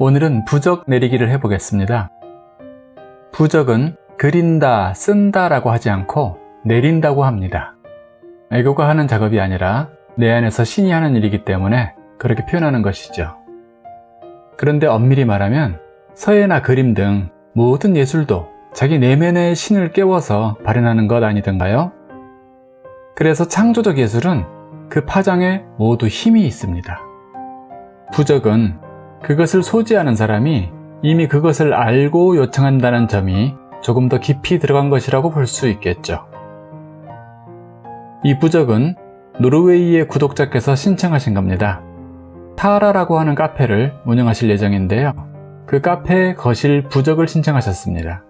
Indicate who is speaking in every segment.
Speaker 1: 오늘은 부적 내리기를 해보겠습니다. 부적은 그린다, 쓴다 라고 하지 않고 내린다고 합니다. 애교가 하는 작업이 아니라 내 안에서 신이 하는 일이기 때문에 그렇게 표현하는 것이죠. 그런데 엄밀히 말하면 서예나 그림 등 모든 예술도 자기 내면의 신을 깨워서 발현하는 것 아니던가요? 그래서 창조적 예술은 그 파장에 모두 힘이 있습니다. 부적은 그것을 소지하는 사람이 이미 그것을 알고 요청한다는 점이 조금 더 깊이 들어간 것이라고 볼 수 있겠죠. 이 부적은 노르웨이의 구독자께서 신청하신 겁니다. 타라라고 하는 카페를 운영하실 예정인데요. 그 카페 거실 부적을 신청하셨습니다.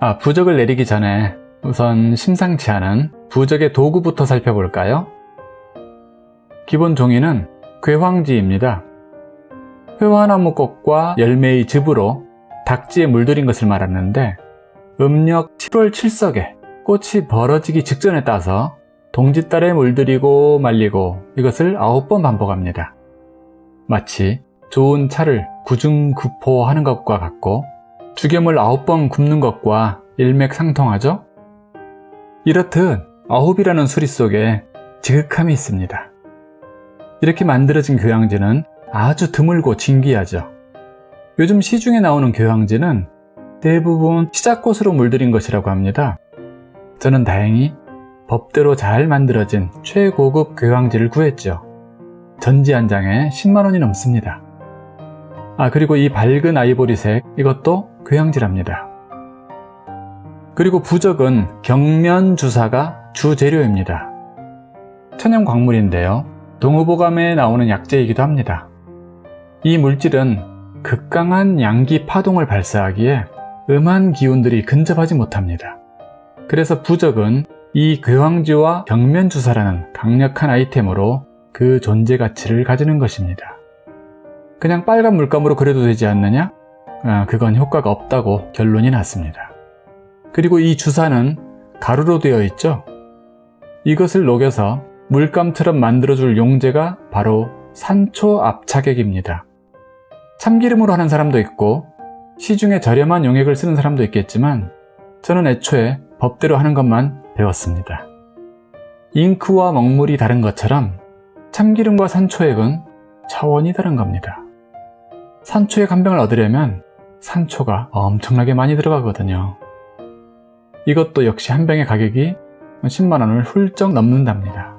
Speaker 1: 아, 부적을 내리기 전에 우선 심상치 않은 부적의 도구부터 살펴볼까요? 기본 종이는 괴황지입니다. 회화나무 꽃과 열매의 즙으로 닥지에 물들인 것을 말하는데 음력 7월 7석에 꽃이 벌어지기 직전에 따서 동짓달에 물들이고 말리고 이것을 9번 반복합니다. 마치 좋은 차를 구중구포하는 것과 같고 죽염을 9번 굽는 것과 일맥상통하죠? 이렇듯 아홉이라는 수리 속에 지극함이 있습니다. 이렇게 만들어진 교양지는 아주 드물고 진귀하죠. 요즘 시중에 나오는 교양지는 대부분 시작꽃으로 물들인 것이라고 합니다. 저는 다행히 법대로 잘 만들어진 최고급 교양지를 구했죠. 전지 한 장에 10만원이 넘습니다. 아 그리고 이 밝은 아이보리색 이것도 교양지랍니다. 그리고 부적은 경면주사가 주재료입니다. 천연 광물인데요. 동의보감에 나오는 약재이기도 합니다. 이 물질은 극강한 양기 파동을 발사하기에 음한 기운들이 근접하지 못합니다. 그래서 부적은 이 괴황지와 경면주사라는 강력한 아이템으로 그 존재 가치를 가지는 것입니다. 그냥 빨간 물감으로 그려도 되지 않느냐? 아, 그건 효과가 없다고 결론이 났습니다. 그리고 이 주사는 가루로 되어 있죠? 이것을 녹여서 물감처럼 만들어줄 용제가 바로 산초 압착액입니다. 참기름으로 하는 사람도 있고 시중에 저렴한 용액을 쓰는 사람도 있겠지만 저는 애초에 법대로 하는 것만 배웠습니다. 잉크와 먹물이 다른 것처럼 참기름과 산초액은 차원이 다른 겁니다. 산초액 한 병을 얻으려면 산초가 엄청나게 많이 들어가거든요. 이것도 역시 한 병의 가격이 10만원을 훌쩍 넘는답니다.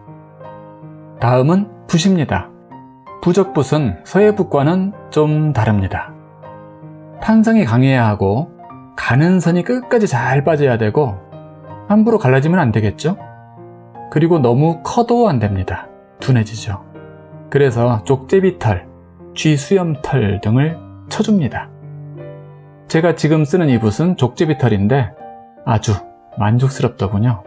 Speaker 1: 다음은 붓입니다. 부적붓은 서예붓과는 좀 다릅니다. 탄성이 강해야 하고 가는 선이 끝까지 잘 빠져야 되고 함부로 갈라지면 안 되겠죠? 그리고 너무 커도 안 됩니다. 둔해지죠. 그래서 쪽제비털, 쥐수염털 등을 쳐줍니다. 제가 지금 쓰는 이 붓은 족제비털인데 아주 만족스럽더군요.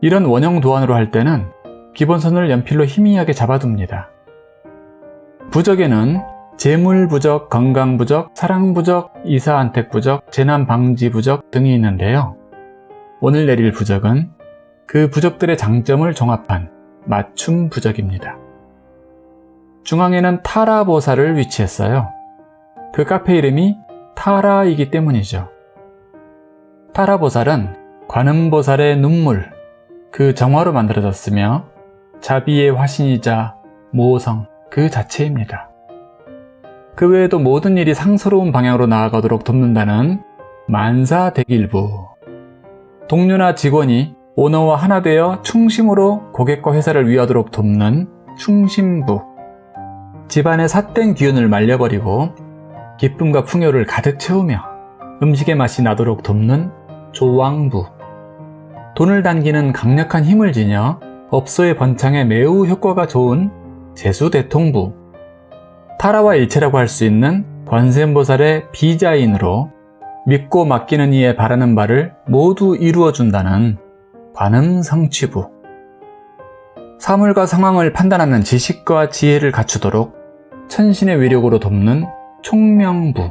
Speaker 1: 이런 원형 도안으로 할 때는 기본선을 연필로 희미하게 잡아둡니다. 부적에는 재물부적, 건강부적, 사랑부적, 이사안택부적, 재난방지부적 등이 있는데요. 오늘 내릴 부적은 그 부적들의 장점을 종합한 맞춤 부적입니다. 중앙에는 타라보살을 위치했어요. 그 카페 이름이 타라이기 때문이죠. 타라보살은 관음보살의 눈물, 그 정화로 만들어졌으며 자비의 화신이자 모성 그 자체입니다. 그 외에도 모든 일이 상스러운 방향으로 나아가도록 돕는다는 만사대길부. 동료나 직원이 오너와 하나 되어 충심으로 고객과 회사를 위하도록 돕는 충심부. 집안의 삿된 기운을 말려버리고 기쁨과 풍요를 가득 채우며 음식의 맛이 나도록 돕는 조왕부. 돈을 당기는 강력한 힘을 지녀 업소의 번창에 매우 효과가 좋은 재수대통부. 타라와 일체라고 할 수 있는 관세음보살의 비자인으로 믿고 맡기는 이에 바라는 바를 모두 이루어준다는 관음성취부. 사물과 상황을 판단하는 지식과 지혜를 갖추도록 천신의 위력으로 돕는 총명부.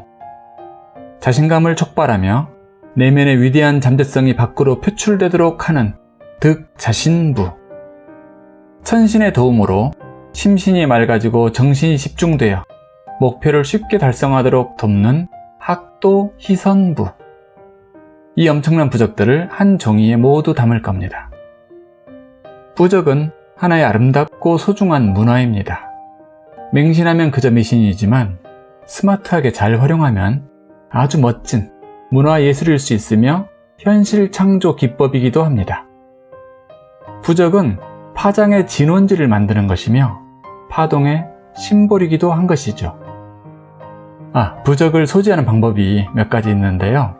Speaker 1: 자신감을 촉발하며 내면의 위대한 잠재성이 밖으로 표출되도록 하는 득자신부 천신의 도움으로 심신이 맑아지고 정신이 집중되어 목표를 쉽게 달성하도록 돕는 학도 희선부. 이 엄청난 부적들을 한 종이에 모두 담을 겁니다. 부적은 하나의 아름답고 소중한 문화입니다. 맹신하면 그저 미신이지만 스마트하게 잘 활용하면 아주 멋진 문화예술일 수 있으며 현실 창조 기법이기도 합니다. 부적은 파장의 진원지를 만드는 것이며 파동의 심볼이기도 한 것이죠. 아, 부적을 소지하는 방법이 몇 가지 있는데요.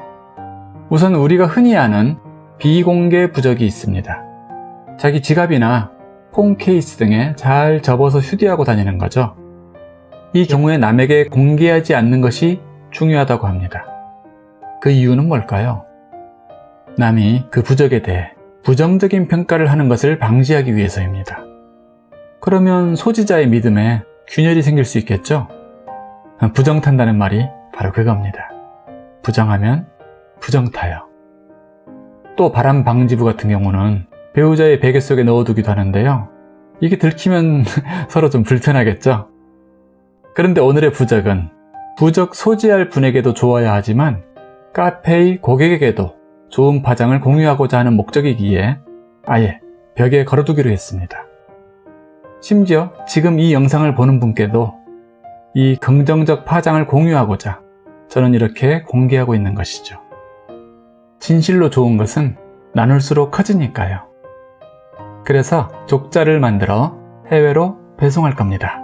Speaker 1: 우선 우리가 흔히 아는 비공개 부적이 있습니다. 자기 지갑이나 폰 케이스 등에 잘 접어서 휴대하고 다니는 거죠. 이 경우에 남에게 공개하지 않는 것이 중요하다고 합니다. 그 이유는 뭘까요? 남이 그 부적에 대해 부정적인 평가를 하는 것을 방지하기 위해서입니다. 그러면 소지자의 믿음에 균열이 생길 수 있겠죠? 부정탄다는 말이 바로 그겁니다. 부정하면 부정타요. 또 바람 방지부 같은 경우는 배우자의 베개 속에 넣어두기도 하는데요. 이게 들키면 서로 좀 불편하겠죠? 그런데 오늘의 부적은 부적 소지할 분에게도 좋아야 하지만 카페의 고객에게도 좋은 파장을 공유하고자 하는 목적이기에 아예 벽에 걸어두기로 했습니다. 심지어 지금 이 영상을 보는 분께도 이 긍정적 파장을 공유하고자 저는 이렇게 공개하고 있는 것이죠. 진실로 좋은 것은 나눌수록 커지니까요. 그래서 족자를 만들어 해외로 배송할 겁니다.